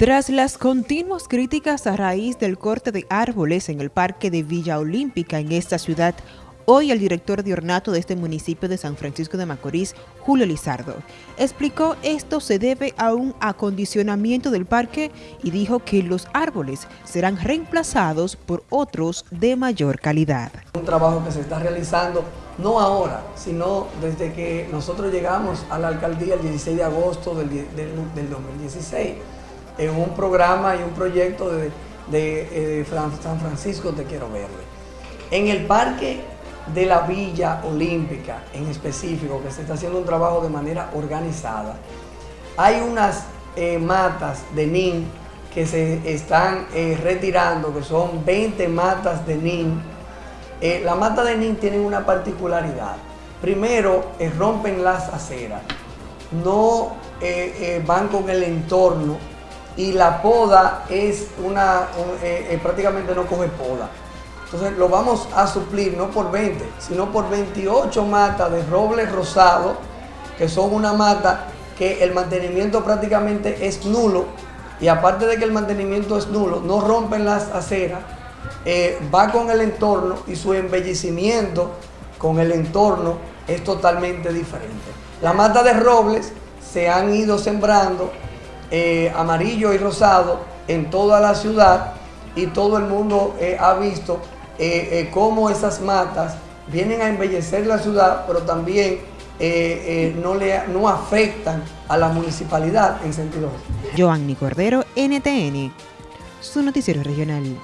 Tras las continuas críticas a raíz del corte de árboles en el Parque de Villa Olímpica en esta ciudad, hoy el director de ornato de este municipio de San Francisco de Macorís, Julio Lizardo, explicó esto se debe a un acondicionamiento del parque y dijo que los árboles serán reemplazados por otros de mayor calidad. Un trabajo que se está realizando no ahora, sino desde que nosotros llegamos a la alcaldía el 16 de agosto del, del 2016 en un programa y un proyecto de, eh, San Francisco Te Quiero Verle. En el Parque de la Villa Olímpica, en específico, que se está haciendo un trabajo de manera organizada, hay unas eh, matas de NIN que se están eh, retirando, que son 20 matas de NIN. la mata de NIN tiene una particularidad. Primero, rompen las aceras, no van con el entorno y la poda es una, eh, eh, prácticamente no coge poda. Entonces lo vamos a suplir no por 20, sino por 28 matas de roble rosado, que son una mata que el mantenimiento prácticamente es nulo, y aparte de que el mantenimiento es nulo, no rompen las aceras, eh, va con el entorno y su embellecimiento con el entorno es totalmente diferente. La mata de robles se han ido sembrando eh, amarillo y rosado en toda la ciudad y todo el mundo eh, ha visto eh, cómo esas matas vienen a embellecer la ciudad, pero también no, le, no afectan a la municipalidad en sentido. NTN, su noticiero regional.